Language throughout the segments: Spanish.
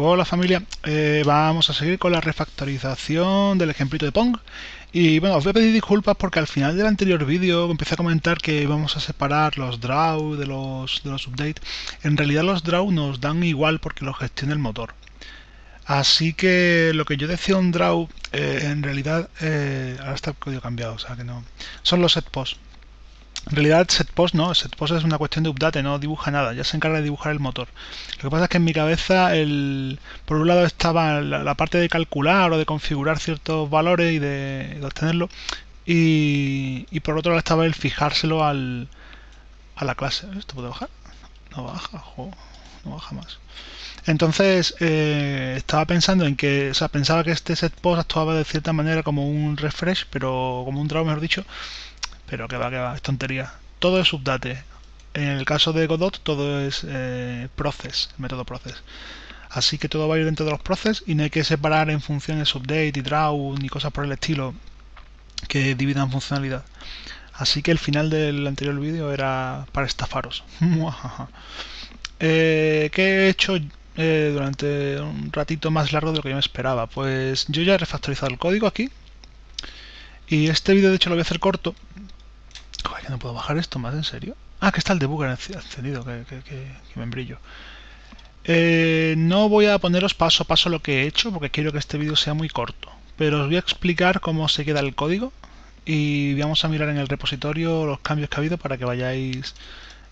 Hola familia, eh, vamos a seguir con la refactorización del ejemplito de Pong. Y bueno, os voy a pedir disculpas porque al final del anterior vídeo empecé a comentar que vamos a separar los draw de los, de los update. En realidad los draw nos dan igual porque los gestiona el motor. Así que lo que yo decía un draw eh, en realidad eh, ahora está el código cambiado, o sea que no. Son los set post en realidad setpost no, setpost es una cuestión de update, no dibuja nada, ya se encarga de dibujar el motor. Lo que pasa es que en mi cabeza, el, por un lado estaba la, parte de calcular o de configurar ciertos valores y de, obtenerlo, y, por otro lado estaba el fijárselo al, a la clase. ¿Esto puede bajar? No baja, no baja más. Entonces eh, estaba pensando en que, o sea, pensaba que este setpost actuaba de cierta manera como un refresh, pero como un draw, mejor dicho, pero que va, que va, es tontería. Todo es update. En el caso de Godot todo es eh, process, método process. Así que todo va a ir dentro de los process y no hay que separar en funciones update y draw ni cosas por el estilo que dividan funcionalidad. Así que el final del anterior vídeo era para estafaros. eh, ¿Qué he hecho eh, durante un ratito más largo de lo que yo me esperaba? Pues yo ya he refactorizado el código aquí. Y este vídeo de hecho lo voy a hacer corto que no puedo bajar esto más, ¿en serio? Ah, que está el debugger encendido, que, que, me embrillo. Eh, no voy a poneros paso a paso lo que he hecho, porque quiero que este vídeo sea muy corto. Pero os voy a explicar cómo se queda el código y vamos a mirar en el repositorio los cambios que ha habido para que vayáis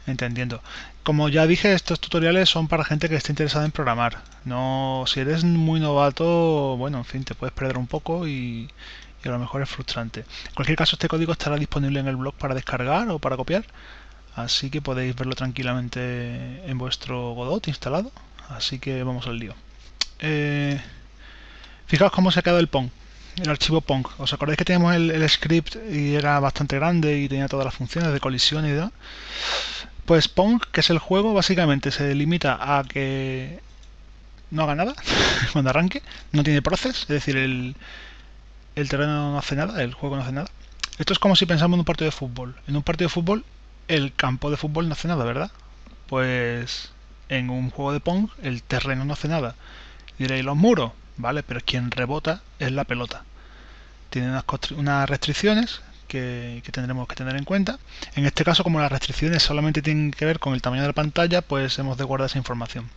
entendiendo. Como ya dije, estos tutoriales son para gente que esté interesada en programar. No, si eres muy novato, bueno, en fin, te puedes perder un poco y, a lo mejor es frustrante. En cualquier caso, este código estará disponible en el blog para descargar o para copiar, así que podéis verlo tranquilamente en vuestro Godot instalado. Así que vamos al lío. Eh, fijaos cómo se ha quedado el Pong, el archivo Pong. ¿Os acordáis que teníamos el, script y era bastante grande y tenía todas las funciones de colisión y demás? Pues Pong, que es el juego, básicamente se limita a que no haga nada cuando arranque, no tiene proces, es decir, el, el terreno no hace nada, el juego no hace nada. Esto es como si pensamos en un partido de fútbol. En un partido de fútbol, el campo de fútbol no hace nada, ¿verdad? Pues en un juego de Pong, el terreno no hace nada. Diréis, los muros, ¿vale? Pero quien rebota es la pelota. Tiene unas, restricciones que, tendremos que tener en cuenta. En este caso, como las restricciones solamente tienen que ver con el tamaño de la pantalla, pues hemos de guardar esa información.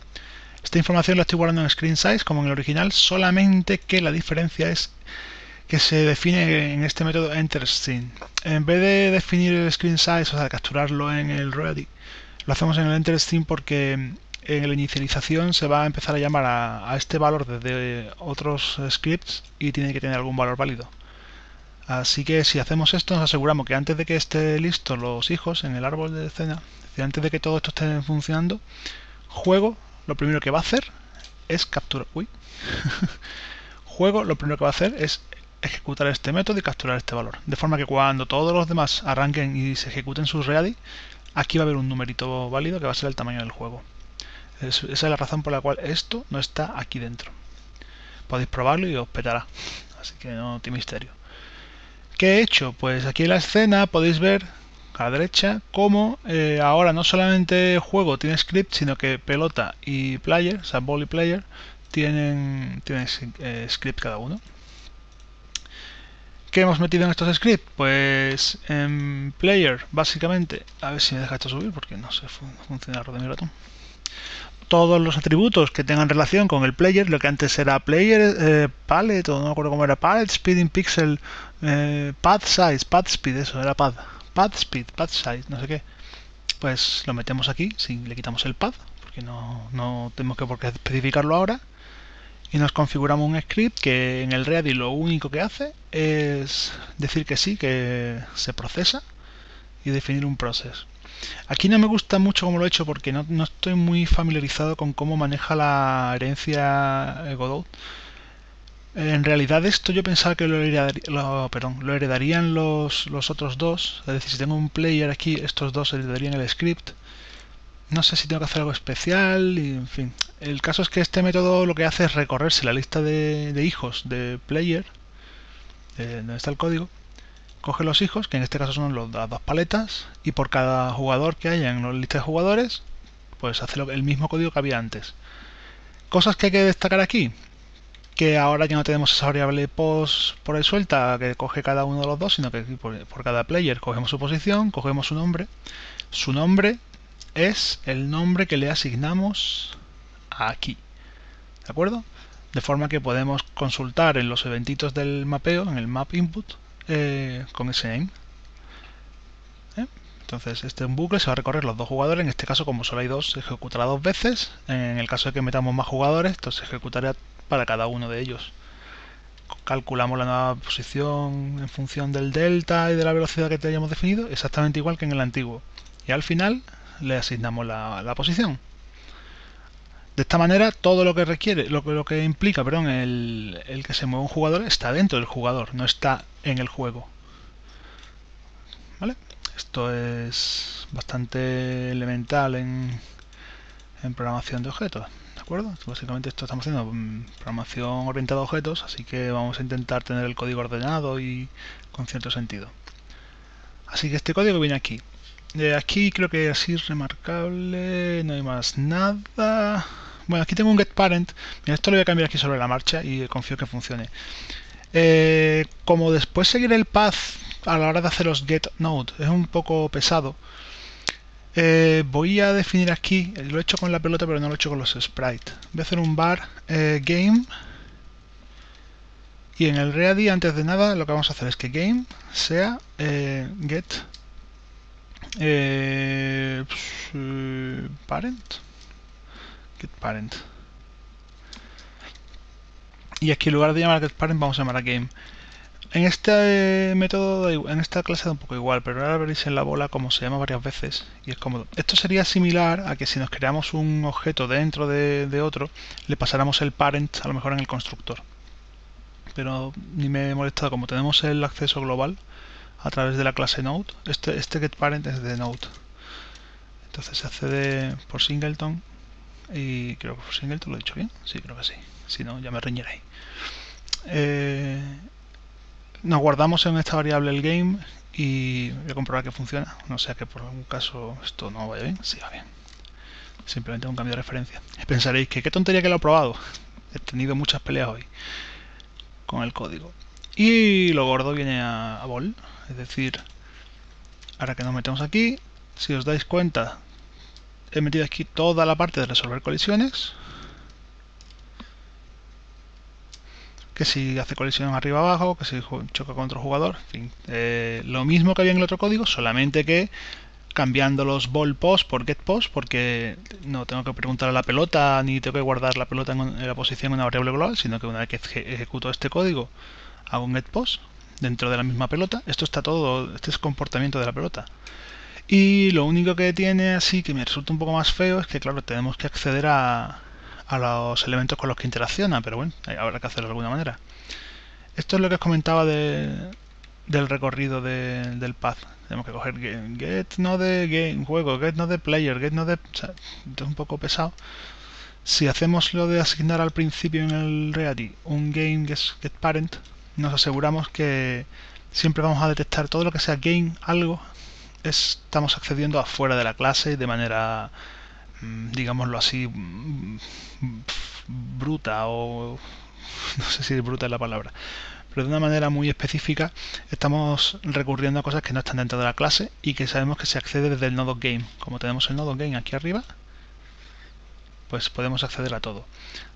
Esta información la estoy guardando en screen size como en el original, solamente que la diferencia es que se define en este método EnterScene. En vez de definir el screen size, o sea, capturarlo en el ready, lo hacemos en el EnterScene porque en la inicialización se va a empezar a llamar a, este valor desde otros scripts y tiene que tener algún valor válido. Así que si hacemos esto nos aseguramos que antes de que esté listo los hijos en el árbol de escena, antes de que todo esto esté funcionando, juego lo primero que va a hacer es capturar. Uy. juego lo primero que va a hacer es ejecutar este método y capturar este valor. De forma que cuando todos los demás arranquen y se ejecuten sus ready, aquí va a haber un numerito válido que va a ser el tamaño del juego. esa es la razón por la cual esto no está aquí dentro. Podéis probarlo y os petará. Así que no tiene misterio. ¿Qué he hecho? Pues aquí en la escena podéis ver a la derecha cómo eh, ahora no solamente juego tiene script, sino que pelota y player, o sea, ball y player, tienen, tienen eh, script cada uno. ¿Qué hemos metido en estos scripts? Pues en player, básicamente, a ver si me deja esto subir porque no sé funcionar de mi ratón. Todos los atributos que tengan relación con el player, lo que antes era player, eh, palette, o no me acuerdo cómo era, palette, speed in pixel, eh, path size, path speed, eso era path, path speed, path size, no sé qué. Pues lo metemos aquí, si le quitamos el path, porque no, no tenemos que por qué especificarlo ahora y nos configuramos un script que en el ready lo único que hace es decir que sí, que se procesa y definir un proceso. Aquí no me gusta mucho cómo lo he hecho porque no, estoy muy familiarizado con cómo maneja la herencia Godot. En realidad esto yo pensaba que lo, lo heredarían los, los otros dos, es decir, si tengo un player aquí, estos dos heredarían el script no sé si tengo que hacer algo especial y en fin. El caso es que este método lo que hace es recorrerse la lista de, hijos de player, donde está el código, coge los hijos, que en este caso son las dos paletas, y por cada jugador que haya en la lista de jugadores, pues hace el mismo código que había antes. Cosas que hay que destacar aquí, que ahora ya no tenemos esa variable post por ahí suelta que coge cada uno de los dos, sino que por, por cada player cogemos su posición, cogemos su nombre. Su nombre es el nombre que le asignamos aquí. ¿De acuerdo? De forma que podemos consultar en los eventitos del mapeo, en el map input, eh, con ese name. ¿Eh? Entonces este un bucle se va a recorrer los dos jugadores, en este caso como solo hay dos, se ejecutará dos veces. En el caso de que metamos más jugadores, entonces se ejecutará para cada uno de ellos. Calculamos la nueva posición en función del delta y de la velocidad que teníamos definido, exactamente igual que en el antiguo. Y al final le asignamos la posición. De esta manera, todo lo que requiere, lo lo que implica, perdón, el, el que se mueva un jugador está dentro del jugador, no está en el juego. ¿Vale? Esto es bastante elemental en, en programación de objetos. ¿De acuerdo? Básicamente esto estamos haciendo mm, programación orientada a objetos, así que vamos a intentar tener el código ordenado y con cierto sentido. Así que este código viene aquí. De aquí creo que así remarcable, no hay más nada. Bueno, aquí tengo un getParent. Mira, esto lo voy a cambiar aquí sobre la marcha y confío que funcione. Eh, como después seguir el path a la hora de hacer los getNode es un poco pesado, eh, voy a definir aquí, lo he hecho con la pelota pero no lo he hecho con los sprites. Voy a hacer un bar eh, game y en el ready antes de nada lo que vamos a hacer es que game sea get parent getParent. Y aquí en lugar de llamar getParent vamos a llamar a game. En este método, en esta clase da un poco igual, pero ahora veréis en la bola como se llama varias veces y es cómodo. Esto sería similar a que si nos creamos un objeto dentro de, otro, le pasáramos el parent a lo mejor en el constructor. Pero ni me he molestado, como tenemos el acceso global a través de la clase node, este, este getParent es de node. Entonces se accede por singleton y creo que por te lo he dicho bien. Sí, creo que sí. Si no, ya me reñiréis. Eh, nos guardamos en esta variable el game y voy a comprobar que funciona. No sea que por algún caso esto no vaya bien. Sí, va bien. Simplemente un cambio de referencia. Pensaréis que qué tontería que lo he probado. He tenido muchas peleas hoy con el código. Y lo gordo viene a, a. Es decir, ahora que nos metemos aquí, si os dais cuenta, he metido aquí toda la parte de resolver colisiones que si hace colisión arriba abajo, que si choca con otro jugador, en fin, eh, lo mismo que había en el otro código, solamente que cambiando los ball post por get post, porque no tengo que preguntar a la pelota ni tengo que guardar la pelota en, la posición en una variable global, sino que una vez que ejecuto este código hago un get post dentro de la misma pelota. Esto está todo, este es comportamiento de la pelota. Y lo único que tiene así que me resulta un poco más feo es que, claro, tenemos que acceder a, a los elementos con los que interacciona, pero bueno, habrá que hacerlo de alguna manera. Esto es lo que os comentaba de, del recorrido de, del path. Tenemos que coger get, no de game, juego, get no de player, get no de... Esto es un poco pesado. Si hacemos lo de asignar al principio en el ready un game get parent, nos aseguramos que siempre vamos a detectar todo lo que sea game algo estamos accediendo afuera de la clase de manera, mm, digámoslo así, mm, bruta o no sé si bruta es la palabra, pero de una manera muy específica estamos recurriendo a cosas que no están dentro de la clase y que sabemos que se accede desde el nodo game. Como tenemos el nodo game aquí arriba, pues podemos acceder a todo.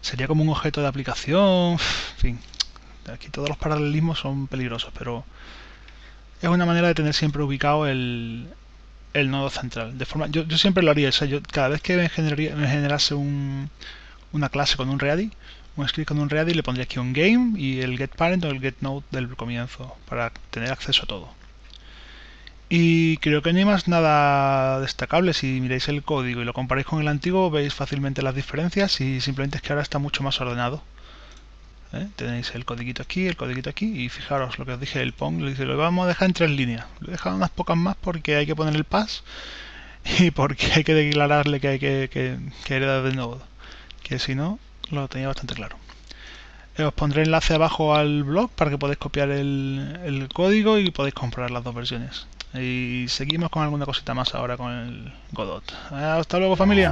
Sería como un objeto de aplicación, en fin, aquí todos los paralelismos son peligrosos, pero es una manera de tener siempre ubicado el, nodo central. De forma, yo, siempre lo haría, yo, cada vez que me, generase un, una clase con un ready, un script con un ready, le pondría aquí un game y el get parent o el get node del comienzo para tener acceso a todo. Y creo que no hay más nada destacable. Si miráis el código y lo comparáis con el antiguo, veis fácilmente las diferencias y simplemente es que ahora está mucho más ordenado. ¿Eh? Tenéis el codiguito aquí, el codiguito aquí y fijaros lo que os dije el PONG, lo, lo vamos a dejar en tres líneas. Lo he dejado unas pocas más porque hay que poner el pass y porque hay que declararle que hay que, que, que hereda de nodo. Que si no, lo tenía bastante claro. os pondré enlace abajo al blog para que podáis copiar el, el código y podéis comprar las dos versiones. Y seguimos con alguna cosita más ahora con el Godot. Hasta luego familia.